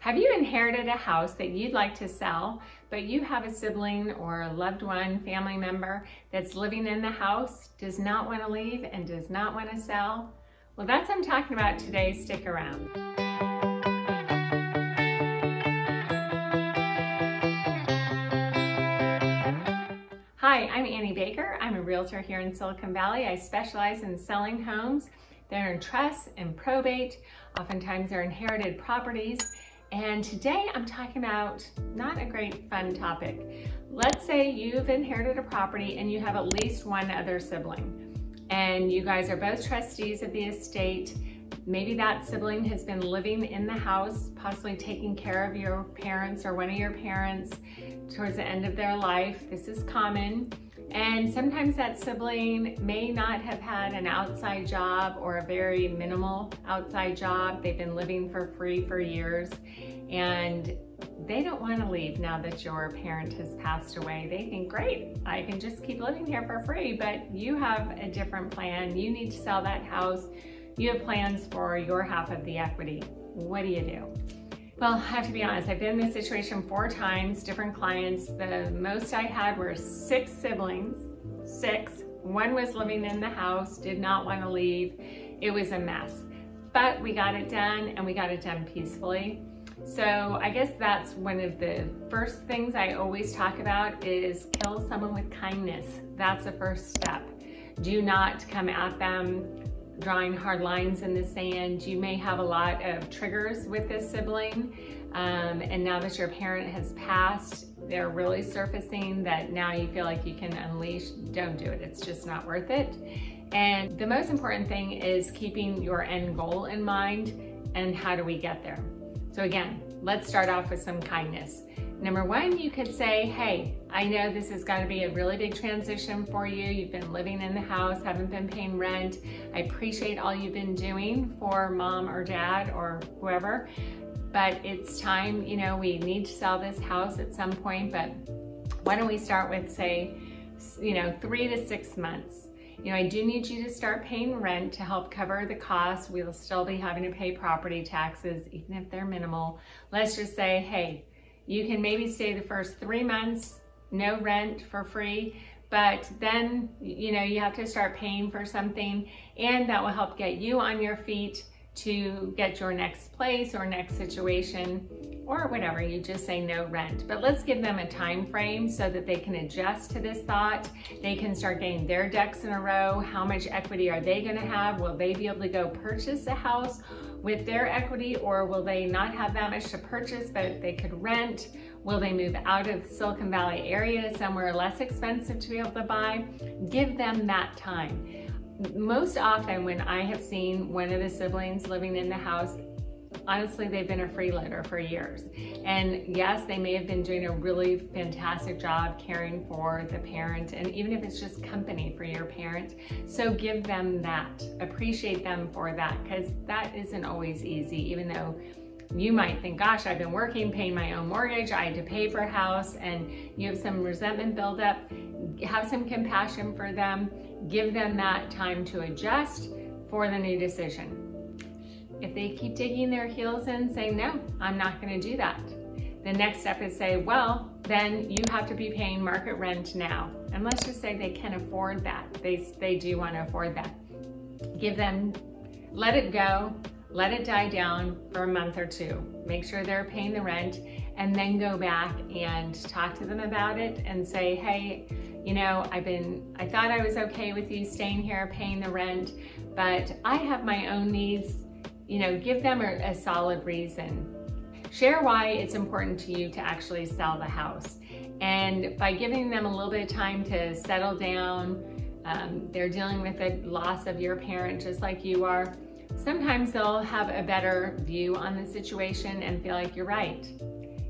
Have you inherited a house that you'd like to sell, but you have a sibling or a loved one, family member that's living in the house, does not want to leave and does not want to sell? Well, that's what I'm talking about today. Stick around. Hi, I'm Annie Baker. I'm a realtor here in Silicon Valley. I specialize in selling homes. They're in trust and probate. Oftentimes they're inherited properties and today I'm talking about not a great fun topic. Let's say you've inherited a property and you have at least one other sibling and you guys are both trustees of the estate. Maybe that sibling has been living in the house, possibly taking care of your parents or one of your parents towards the end of their life. This is common. And sometimes that sibling may not have had an outside job or a very minimal outside job. They've been living for free for years and they don't want to leave now that your parent has passed away. They think, great, I can just keep living here for free, but you have a different plan. You need to sell that house. You have plans for your half of the equity. What do you do? Well, I have to be honest, I've been in this situation four times, different clients. The most I had were six siblings, six. One was living in the house, did not want to leave. It was a mess. But we got it done and we got it done peacefully. So I guess that's one of the first things I always talk about is kill someone with kindness. That's the first step. Do not come at them drawing hard lines in the sand. You may have a lot of triggers with this sibling. Um, and now that your parent has passed, they're really surfacing that now you feel like you can unleash. Don't do it. It's just not worth it. And the most important thing is keeping your end goal in mind and how do we get there. So again, let's start off with some kindness. Number one, you could say, hey, I know this is going to be a really big transition for you. You've been living in the house, haven't been paying rent. I appreciate all you've been doing for mom or dad or whoever, but it's time, you know, we need to sell this house at some point, but why don't we start with say, you know, three to six months. You know, I do need you to start paying rent to help cover the cost. We'll still be having to pay property taxes, even if they're minimal. Let's just say, hey, you can maybe stay the first three months, no rent for free, but then, you know, you have to start paying for something and that will help get you on your feet to get your next place or next situation or whatever, you just say no rent. But let's give them a time frame so that they can adjust to this thought. They can start getting their ducks in a row. How much equity are they gonna have? Will they be able to go purchase a house with their equity or will they not have that much to purchase but they could rent? Will they move out of Silicon Valley area somewhere less expensive to be able to buy? Give them that time. Most often when I have seen one of the siblings living in the house, honestly, they've been a freeloader for years. And yes, they may have been doing a really fantastic job caring for the parent, and even if it's just company for your parent. So give them that, appreciate them for that, because that isn't always easy, even though you might think, gosh, I've been working, paying my own mortgage, I had to pay for a house, and you have some resentment build up. Have some compassion for them. Give them that time to adjust for the new decision. If they keep digging their heels in saying, no, I'm not gonna do that. The next step is say, well, then you have to be paying market rent now. And let's just say they can afford that. They, they do wanna afford that. Give them, let it go, let it die down for a month or two. Make sure they're paying the rent and then go back and talk to them about it and say, hey, you know, I've been, I thought I was okay with you staying here, paying the rent, but I have my own needs you know, give them a, a solid reason. Share why it's important to you to actually sell the house. And by giving them a little bit of time to settle down, um, they're dealing with the loss of your parent just like you are, sometimes they'll have a better view on the situation and feel like you're right.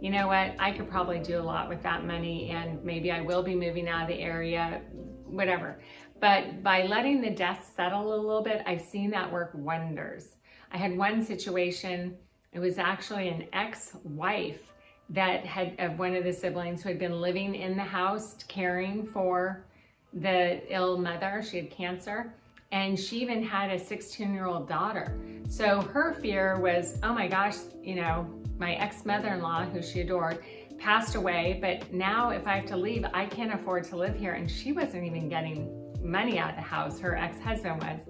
You know what, I could probably do a lot with that money and maybe I will be moving out of the area, whatever. But by letting the dust settle a little bit, I've seen that work wonders. I had one situation, it was actually an ex-wife that had of one of the siblings who had been living in the house caring for the ill mother. She had cancer and she even had a 16 year old daughter. So her fear was, oh my gosh, you know, my ex-mother-in-law, who she adored, passed away, but now if I have to leave, I can't afford to live here. And she wasn't even getting money out of the house, her ex-husband was.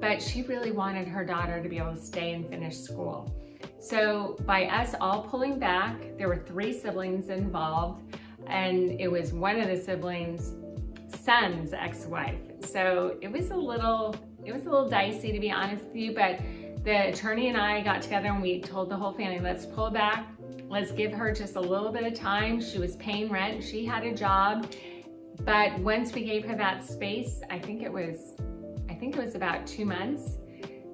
But she really wanted her daughter to be able to stay and finish school. So by us all pulling back, there were three siblings involved, and it was one of the siblings' son's ex-wife. So it was a little, it was a little dicey to be honest with you, but the attorney and I got together and we told the whole family, let's pull back, let's give her just a little bit of time. She was paying rent, she had a job, but once we gave her that space, I think it was, I think it was about two months,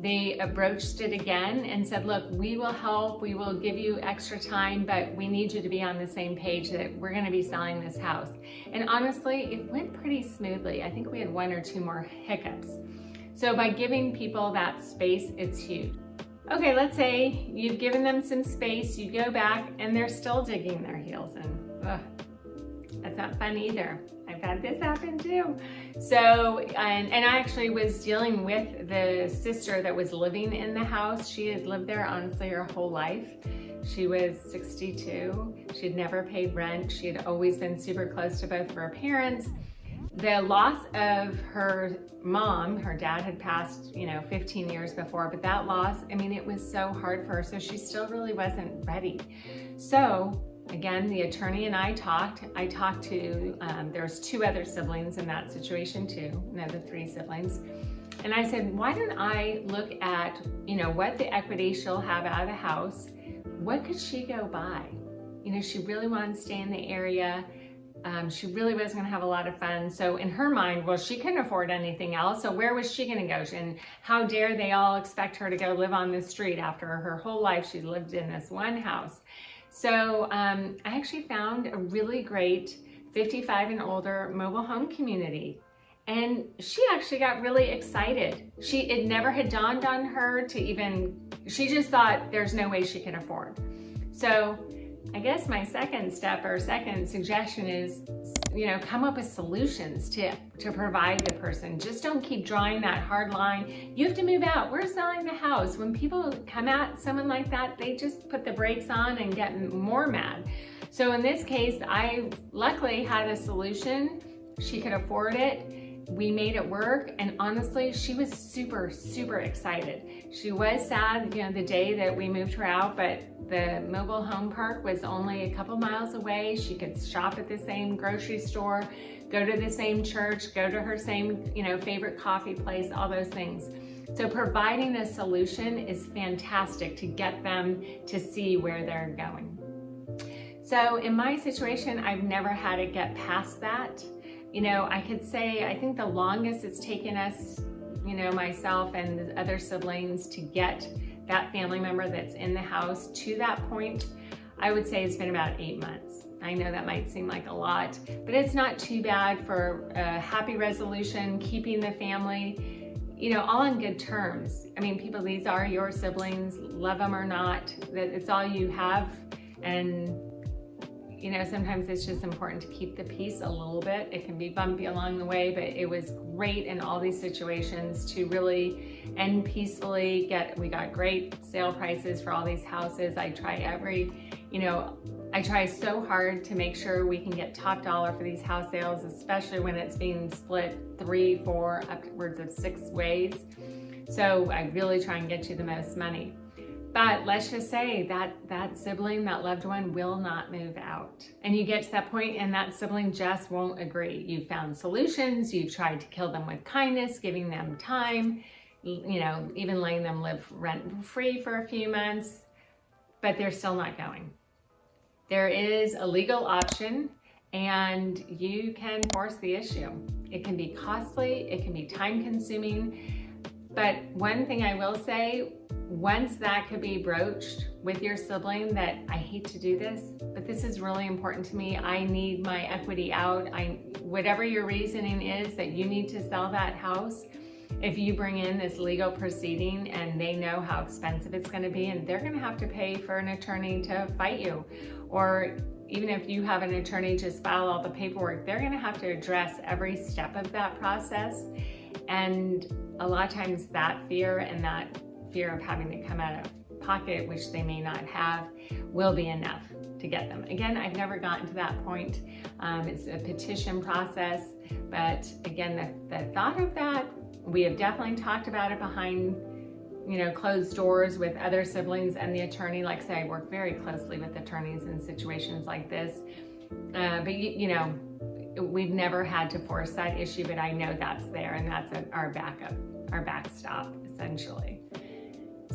they broached it again and said, look, we will help, we will give you extra time, but we need you to be on the same page that we're gonna be selling this house. And honestly, it went pretty smoothly. I think we had one or two more hiccups. So by giving people that space, it's huge. Okay, let's say you've given them some space, you go back and they're still digging their heels in. Ugh, that's not fun either. I've had this happen too. So, and, and I actually was dealing with the sister that was living in the house. She had lived there honestly her whole life. She was 62. She'd never paid rent. She had always been super close to both of her parents. The loss of her mom, her dad had passed, you know, 15 years before, but that loss, I mean, it was so hard for her. So she still really wasn't ready. So Again, the attorney and I talked. I talked to, um, there's two other siblings in that situation too, another three siblings. And I said, why don't I look at, you know, what the equity she'll have out of the house? What could she go buy? You know, she really wanted to stay in the area. Um, she really was going to have a lot of fun. So in her mind, well, she couldn't afford anything else. So where was she going to go? And how dare they all expect her to go live on the street after her whole life she lived in this one house. So um, I actually found a really great 55 and older mobile home community. And she actually got really excited. She It never had dawned on her to even, she just thought there's no way she can afford. So I guess my second step or second suggestion is, you know, come up with solutions to, to provide the person. Just don't keep drawing that hard line. You have to move out. We're selling the house. When people come at someone like that, they just put the brakes on and get more mad. So in this case, I luckily had a solution. She could afford it we made it work and honestly she was super super excited. She was sad you know the day that we moved her out but the mobile home park was only a couple miles away. She could shop at the same grocery store go to the same church go to her same you know favorite coffee place all those things. So providing a solution is fantastic to get them to see where they're going. So in my situation I've never had to get past that you know, I could say, I think the longest it's taken us, you know, myself and the other siblings to get that family member that's in the house to that point, I would say it's been about eight months. I know that might seem like a lot, but it's not too bad for a happy resolution, keeping the family, you know, all on good terms. I mean, people, these are your siblings, love them or not, that it's all you have. And you know, sometimes it's just important to keep the peace a little bit. It can be bumpy along the way, but it was great in all these situations to really end peacefully, get, we got great sale prices for all these houses. I try every, you know, I try so hard to make sure we can get top dollar for these house sales, especially when it's being split three, four, upwards of six ways. So I really try and get you the most money. But let's just say that that sibling, that loved one will not move out. And you get to that point and that sibling just won't agree. You've found solutions, you've tried to kill them with kindness, giving them time, you know, even letting them live rent free for a few months, but they're still not going. There is a legal option and you can force the issue. It can be costly, it can be time consuming, but one thing I will say, once that could be broached with your sibling that I hate to do this, but this is really important to me. I need my equity out. I, whatever your reasoning is that you need to sell that house, if you bring in this legal proceeding and they know how expensive it's gonna be and they're gonna have to pay for an attorney to fight you, or even if you have an attorney just file all the paperwork, they're gonna have to address every step of that process. And a lot of times that fear and that fear of having to come out of pocket, which they may not have, will be enough to get them. Again, I've never gotten to that point. Um, it's a petition process, but again, the, the thought of that, we have definitely talked about it behind you know, closed doors with other siblings and the attorney. Like I say, I work very closely with attorneys in situations like this. Uh, but you, you know, we've never had to force that issue, but I know that's there and that's a, our backup, our backstop essentially.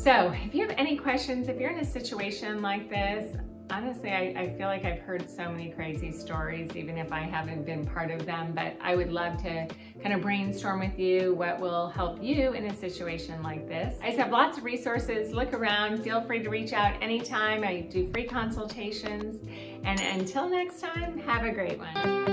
So if you have any questions, if you're in a situation like this, honestly, I, I, feel like I've heard so many crazy stories, even if I haven't been part of them, but I would love to kind of brainstorm with you what will help you in a situation like this. I have lots of resources. Look around. Feel free to reach out anytime. I do free consultations. And until next time, have a great one.